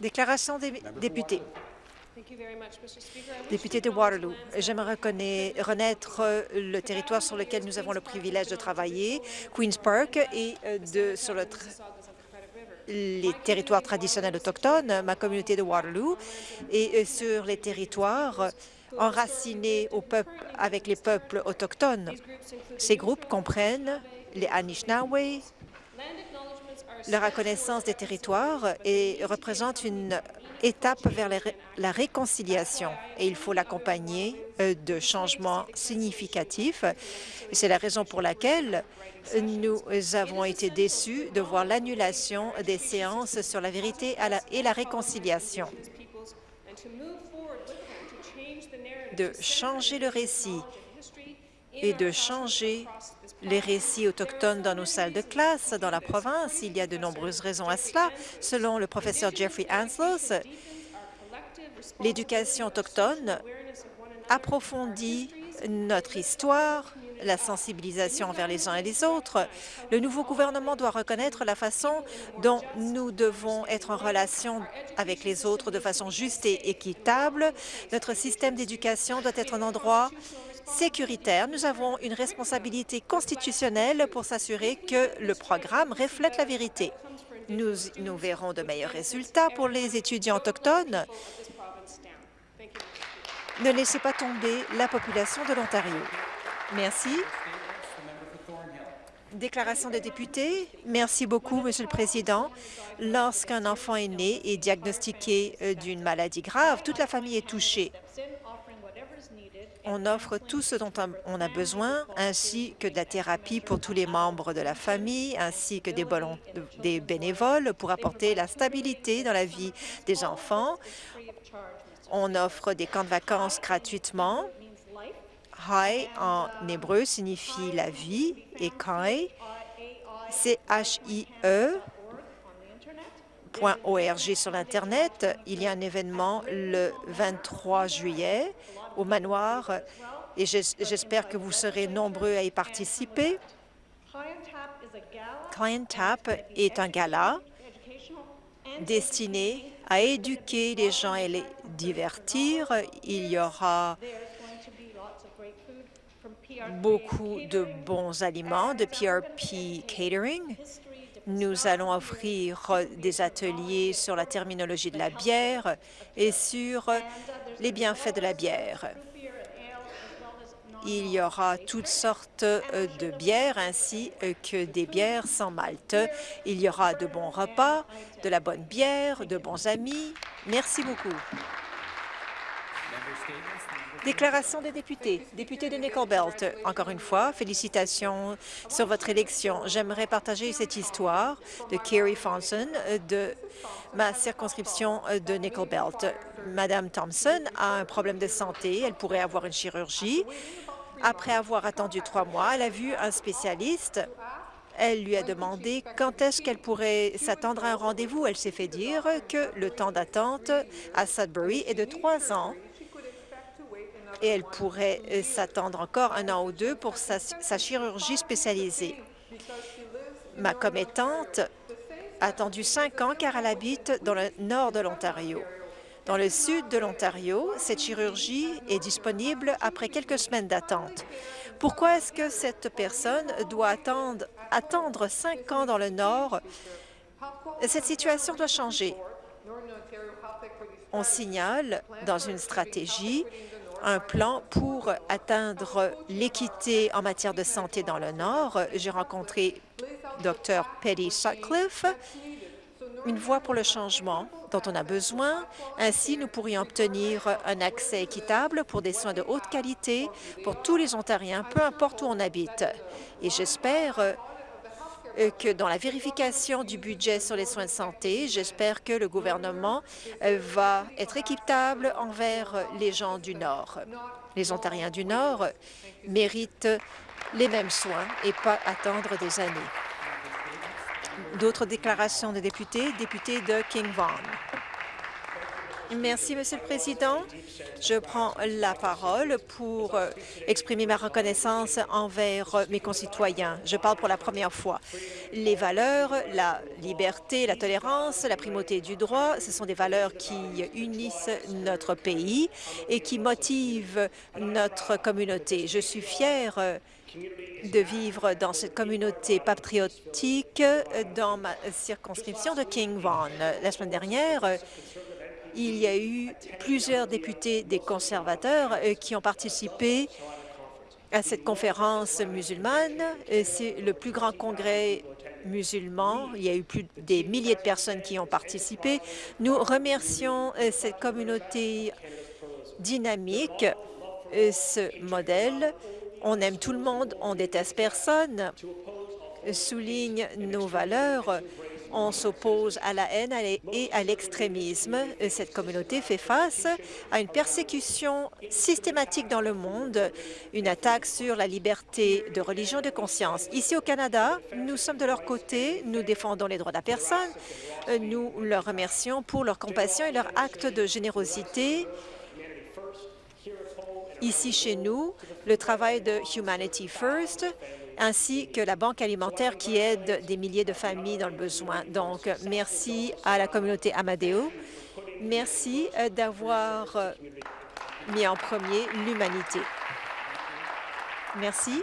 Déclaration des députés. Député de Waterloo, j'aimerais reconnaître le territoire sur lequel nous avons le privilège de travailler, Queen's Park, et euh, de, sur le les territoires traditionnels autochtones, ma communauté de Waterloo, et euh, sur les territoires enracinés au peuple, avec les peuples autochtones. Ces groupes comprennent les Anishinaabe, la reconnaissance des territoires et représente une étape vers la réconciliation et il faut l'accompagner euh, de changements significatifs. C'est la raison pour laquelle nous avons été déçus de voir l'annulation des séances sur la vérité et la réconciliation. De changer le récit et de changer les récits autochtones dans nos salles de classe dans la province. Il y a de nombreuses raisons à cela. Selon le professeur Jeffrey Anslos, l'éducation autochtone approfondit notre histoire, la sensibilisation envers les uns et les autres. Le nouveau gouvernement doit reconnaître la façon dont nous devons être en relation avec les autres de façon juste et équitable. Notre système d'éducation doit être un endroit sécuritaire. Nous avons une responsabilité constitutionnelle pour s'assurer que le programme reflète la vérité. Nous, nous verrons de meilleurs résultats pour les étudiants autochtones. Ne laissez pas tomber la population de l'Ontario. Merci. Déclaration de député. Merci beaucoup, Monsieur le Président. Lorsqu'un enfant est né et diagnostiqué euh, d'une maladie grave, toute la famille est touchée on offre tout ce dont on a besoin, ainsi que de la thérapie pour tous les membres de la famille, ainsi que des, bénévoles pour apporter la stabilité dans la vie des enfants. On offre des camps de vacances gratuitement. Hai en hébreu signifie la vie et Kai, c'est H-I-E .org sur l'Internet. Il y a un événement le 23 juillet au manoir et j'espère que vous serez nombreux à y participer. Client Tap est un gala destiné à éduquer les gens et les divertir. Il y aura beaucoup de bons aliments de PRP Catering. Nous allons offrir des ateliers sur la terminologie de la bière et sur les bienfaits de la bière. Il y aura toutes sortes euh, de bières ainsi euh, que des bières sans malt. Il y aura de bons repas, de la bonne bière, de bons amis. Merci beaucoup. Déclaration des députés. Député de Nickel Belt, encore une fois, félicitations sur votre élection. J'aimerais partager cette histoire de Kerry Fonson de ma circonscription de Nickel Belt. Madame Thompson a un problème de santé. Elle pourrait avoir une chirurgie. Après avoir attendu trois mois, elle a vu un spécialiste elle lui a demandé quand est-ce qu'elle pourrait s'attendre à un rendez-vous. Elle s'est fait dire que le temps d'attente à Sudbury est de trois ans et elle pourrait euh, s'attendre encore un an ou deux pour sa, chirurgie spécialisée. Ma commettante a attendu cinq ans car elle habite dans le nord de l'Ontario. Dans le sud de l'Ontario, cette chirurgie est disponible après quelques semaines d'attente. Pourquoi est-ce que cette personne doit attendre, attendre cinq ans dans le nord? Cette situation doit changer. On signale dans une stratégie un plan pour atteindre l'équité en matière de santé dans le Nord. J'ai rencontré Dr Petty Sutcliffe, une voie pour le changement dont on a besoin. Ainsi, nous pourrions obtenir un accès équitable pour des soins de haute qualité pour tous les Ontariens, peu importe où on habite. Et j'espère que dans la vérification du budget sur les soins de santé, j'espère que le gouvernement euh, va être équitable envers les gens du Nord. Les Ontariens du Nord méritent les mêmes soins et pas attendre des années. D'autres déclarations de députés, député de King Vaughan. Merci, Monsieur le Président. Je prends la parole pour euh, exprimer ma reconnaissance envers euh, mes concitoyens. Je parle pour la première fois. Les valeurs, la liberté, la tolérance, la primauté du droit, ce sont des valeurs qui unissent notre pays et qui motivent notre communauté. Je suis fière euh, de vivre dans cette communauté patriotique dans ma circonscription de King Vaughan. La semaine dernière, il y a eu plusieurs députés des conservateurs euh, qui ont participé à cette conférence musulmane. C'est le plus grand congrès musulman. Il y a eu plus des milliers de personnes qui ont participé. Nous remercions euh, cette communauté dynamique, euh, ce modèle. On aime tout le monde, on déteste personne, souligne nos valeurs on s'oppose à la haine et à l'extrémisme. Cette communauté fait face à une persécution systématique dans le monde, une attaque sur la liberté de religion et de conscience. Ici au Canada, nous sommes de leur côté, nous défendons les droits de la personne, nous leur remercions pour leur compassion et leur acte de générosité ici chez nous, le travail de Humanity First ainsi que la Banque alimentaire qui aide des milliers de familles dans le besoin. Donc, merci à la communauté Amadeo. Merci euh, d'avoir euh, mis en premier l'humanité. Merci.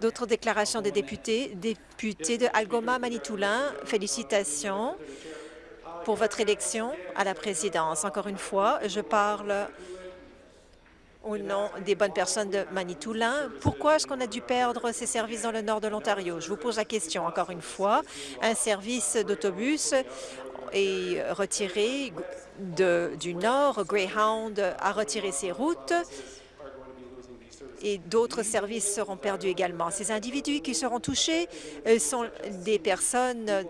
D'autres déclarations des députés. Député de Algoma Manitoulin, félicitations pour votre élection à la présidence. Encore une fois, je parle au nom des bonnes personnes de Manitoulin. Pourquoi est-ce qu'on a dû perdre ces services dans le nord de l'Ontario? Je vous pose la question encore une fois. Un service d'autobus est retiré du nord. Greyhound a retiré ses routes et d'autres services seront perdus également. Ces individus qui seront touchés euh, sont des personnes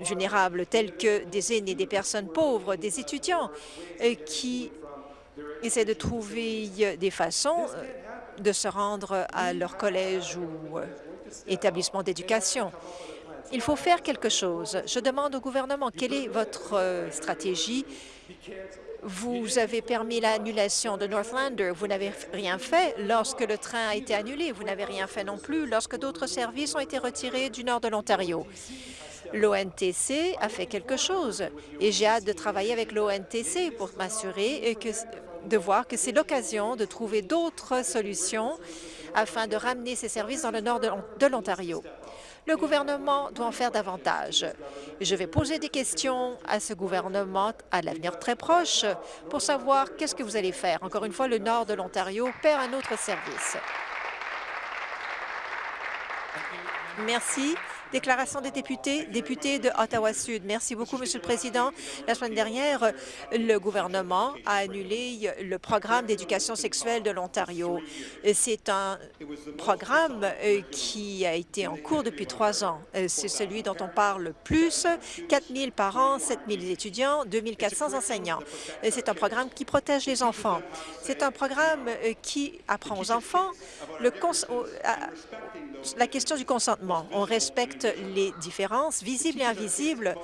vulnérables telles que des aînés, des personnes pauvres, des étudiants euh, qui essaient de trouver euh, des façons euh, de se rendre à leur collège ou euh, établissement d'éducation. Il faut faire quelque chose. Je demande au gouvernement, quelle est votre stratégie? Vous avez permis l'annulation de Northlander. Vous n'avez rien fait lorsque le train a été annulé. Vous n'avez rien fait non plus lorsque d'autres services ont été retirés du nord de l'Ontario. L'ONTC a fait quelque chose et j'ai hâte de travailler avec l'ONTC pour m'assurer que de voir que c'est l'occasion de trouver d'autres solutions afin de ramener ces services dans le nord de l'Ontario. Le gouvernement doit en faire davantage. Je vais poser des questions à ce gouvernement à l'avenir très proche pour savoir qu'est-ce que vous allez faire. Encore une fois, le nord de l'Ontario perd un autre service. Merci. Déclaration des députés, députés de Ottawa-Sud. Merci beaucoup, Monsieur le Président. La semaine dernière, le gouvernement a annulé le programme d'éducation sexuelle de l'Ontario. C'est un programme euh, qui a été en cours depuis trois ans. Euh, c'est celui dont on parle le plus. 4 000 parents, 7 000 étudiants, 2 400 enseignants. C'est un programme qui protège les enfants. C'est un programme euh, qui apprend aux enfants la question du consentement. On respecte les différences visibles et invisibles.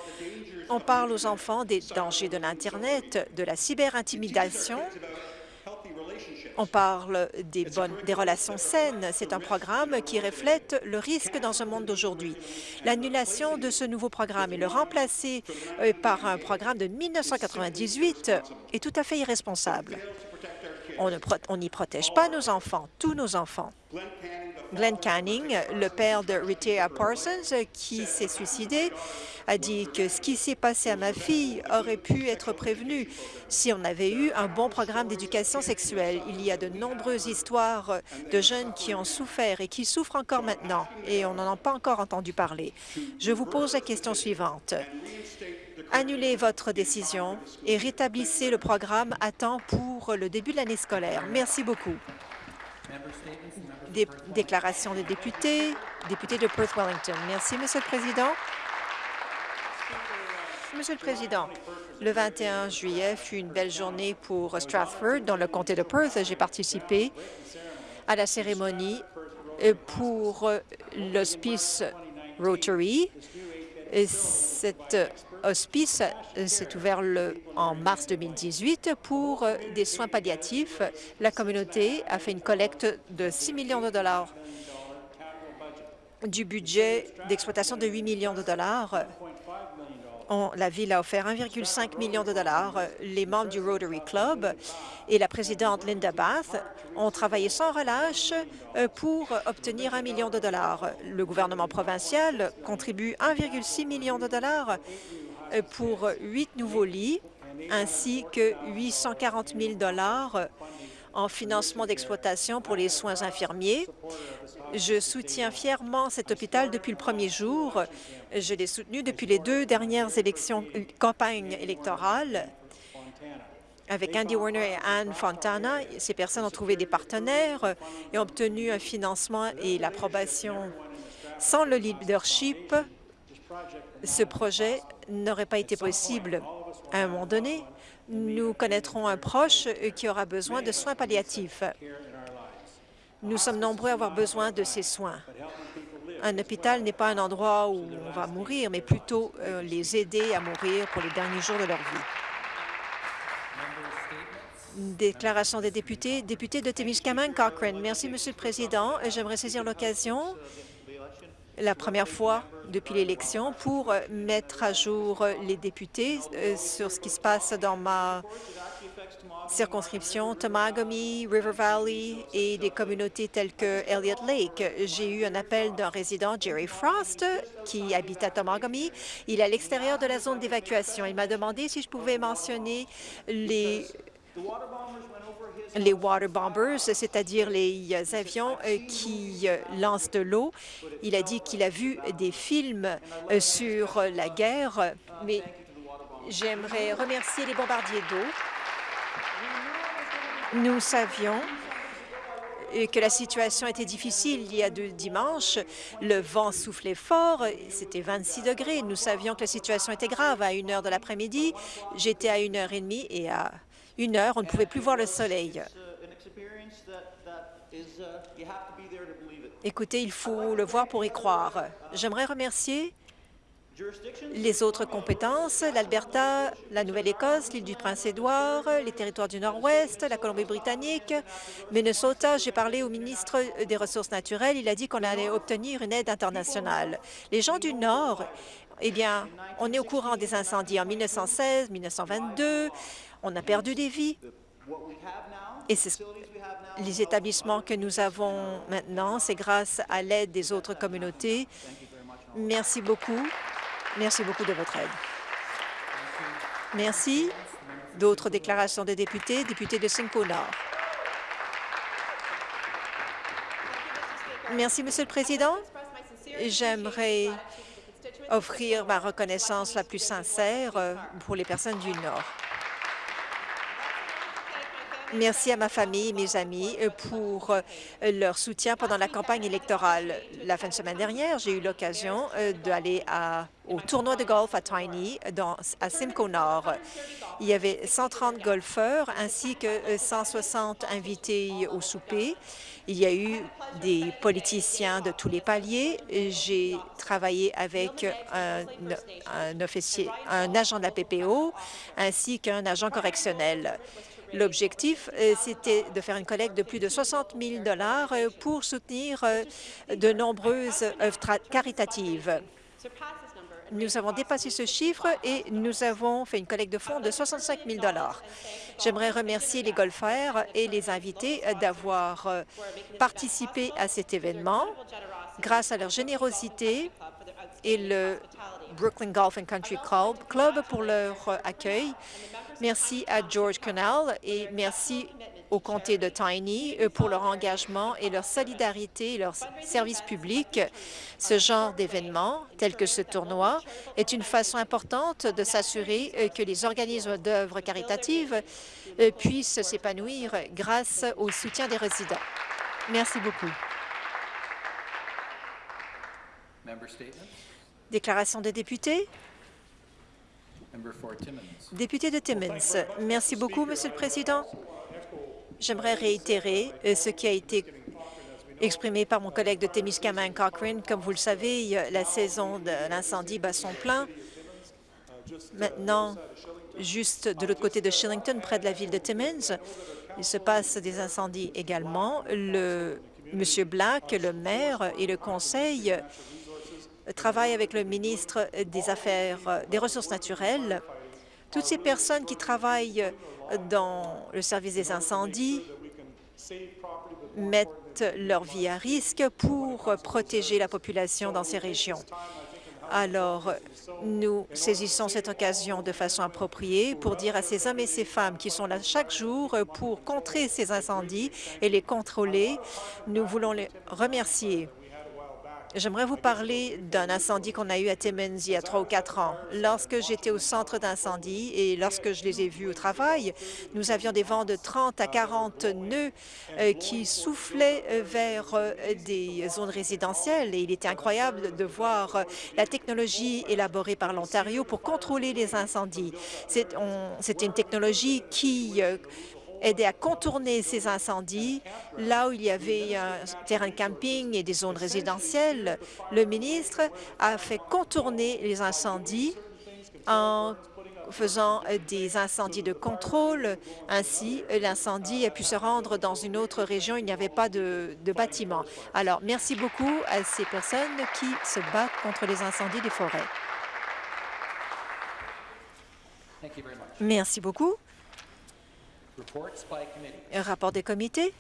On parle aux enfants des dangers de l'Internet, de la cyberintimidation. On parle des, bonnes, des relations saines. C'est un programme qui reflète le risque dans ce monde d'aujourd'hui. L'annulation de ce nouveau programme et le remplacer euh, par un programme de 1998 est tout à fait irresponsable. On n'y protège pas nos enfants, tous nos enfants. Glenn Canning, le père de Rita Parsons, qui s'est suicidé, a dit que ce qui s'est passé à ma fille aurait pu être prévenu si on avait eu un bon programme d'éducation sexuelle. Il y a de nombreuses histoires de jeunes qui ont souffert et qui souffrent encore maintenant, et on n'en a pas encore entendu parler. Je vous pose la question suivante. Annulez votre décision et rétablissez le programme à temps pour le début de l'année scolaire. Merci beaucoup déclaration des députés, député de Perth-Wellington. Merci, Monsieur le Président. Monsieur le Président, le 21 juillet fut une belle journée pour Stratford, dans le comté de Perth. J'ai participé à la cérémonie pour l'hospice Rotary. Cette hospice s'est ouvert le, en mars 2018 pour des soins palliatifs. La communauté a fait une collecte de 6 millions de dollars du budget d'exploitation de 8 millions de dollars. La Ville a offert 1,5 million de dollars. Les membres du Rotary Club et la présidente Linda Bath ont travaillé sans relâche euh, pour obtenir un million de dollars. Le gouvernement provincial contribue 1,6 million de dollars euh, pour huit nouveaux lits ainsi que 840 000 dollars en financement d'exploitation pour les soins infirmiers. Je soutiens fièrement cet hôpital depuis le premier jour. Je l'ai soutenu depuis les deux dernières élections, campagnes électorales avec Andy Warner et Anne Fontana. Ces personnes ont trouvé des partenaires et obtenu un financement et l'approbation. Sans le leadership, ce projet n'aurait pas été possible. À un moment donné, nous connaîtrons un proche qui aura besoin de soins palliatifs. Nous sommes nombreux à avoir besoin de ces soins. Un hôpital n'est pas un endroit où on va mourir, mais plutôt euh, les aider à mourir pour les derniers jours de leur vie. Déclaration des députés. Député de Témiscamingue, Cochrane. Merci, Monsieur le Président. J'aimerais saisir l'occasion, la première fois depuis l'élection, pour mettre à jour les députés euh, sur ce qui se passe dans ma circonscription, Tomagami, River Valley et des communautés telles que Elliott Lake. J'ai eu un appel d'un résident, Jerry Frost, qui habite à Tomagami. Il est à l'extérieur de la zone d'évacuation. Il m'a demandé si je pouvais mentionner les les water bombers, c'est-à-dire les avions euh, qui euh, lancent de l'eau. Il a dit qu'il a vu des films euh, sur la guerre, mais j'aimerais remercier les bombardiers d'eau nous savions que la situation était difficile il y a deux dimanches. Le vent soufflait fort, c'était 26 degrés. Nous savions que la situation était grave. À une heure de l'après-midi, j'étais à une heure et demie et à une heure, on ne pouvait plus voir le soleil. Écoutez, il faut le voir pour y croire. J'aimerais remercier les autres compétences, l'Alberta, la Nouvelle-Écosse, l'île du Prince-Édouard, les territoires du Nord-Ouest, la Colombie-Britannique, Minnesota. J'ai parlé au ministre des Ressources naturelles. Il a dit qu'on allait obtenir une aide internationale. Les gens du Nord, eh bien, on est au courant des incendies en 1916, 1922. On a perdu des vies. Et les établissements que nous avons maintenant, c'est grâce à l'aide des autres communautés. Merci beaucoup. Merci beaucoup de votre aide. Merci. D'autres déclarations de députés. Député de Simcoe Nord. Merci, Monsieur le Président. J'aimerais offrir ma reconnaissance la plus sincère euh, pour les personnes du Nord. Merci à ma famille et mes amis euh, pour euh, leur soutien pendant la campagne électorale. La fin de semaine dernière, j'ai eu l'occasion euh, d'aller au tournoi de golf à Tiny, dans, à Simcoe Nord. Il y avait 130 golfeurs ainsi que 160 invités au souper. Il y a eu des politiciens de tous les paliers. J'ai travaillé avec un, agent de la PPO ainsi qu'un agent correctionnel. L'objectif, euh, c'était de faire une collecte de plus de 60 000 euh, pour soutenir euh, de nombreuses œuvres caritatives. Nous avons dépassé ce chiffre et nous avons fait une collecte de fonds de 65 000 J'aimerais remercier les golfeurs et les invités d'avoir participé à cet événement. Grâce à leur générosité et le Brooklyn Golf and Country Club pour leur accueil, Merci à George Canal et merci au comté de Tiny euh, pour leur engagement et leur solidarité et leur service public. Ce genre d'événement, tel que ce tournoi, est une façon importante de s'assurer euh, que les organismes d'œuvres caritatives euh, puissent s'épanouir grâce au soutien des résidents. Merci beaucoup. Déclaration des députés. Député de Timmins, merci beaucoup, Monsieur le Président. J'aimerais réitérer euh, ce qui a été exprimé par mon collègue de Témiscamingue, Cochrane. Comme vous le savez, la saison de l'incendie bat son plein. Maintenant, juste de l'autre côté de Shillington, près de la ville de Timmins, il se passe des incendies également. Le Black, le maire et le conseil travaillent avec le ministre des Affaires des Ressources naturelles. Toutes ces personnes qui travaillent dans le service des incendies mettent leur vie à risque pour protéger la population dans ces régions. Alors, nous saisissons cette occasion de façon appropriée pour dire à ces hommes et ces femmes qui sont là chaque jour pour contrer ces incendies et les contrôler, nous voulons les remercier. J'aimerais vous parler d'un incendie qu'on a eu à Timmins il y a trois ou quatre ans. Lorsque j'étais au centre d'incendie et lorsque je les ai vus au travail, nous avions des vents de 30 à 40 nœuds euh, qui soufflaient euh, vers euh, des zones résidentielles et il était incroyable de voir la technologie élaborée par l'Ontario pour contrôler les incendies. C'était une technologie qui aider à contourner ces incendies. Là où il y avait un terrain de camping et des zones résidentielles, le ministre a fait contourner les incendies en faisant des incendies de contrôle. Ainsi, l'incendie a pu se rendre dans une autre région. Il n'y avait pas de, de bâtiment. Alors, merci beaucoup à ces personnes qui se battent contre les incendies des forêts. Merci beaucoup. Un rapport des comités?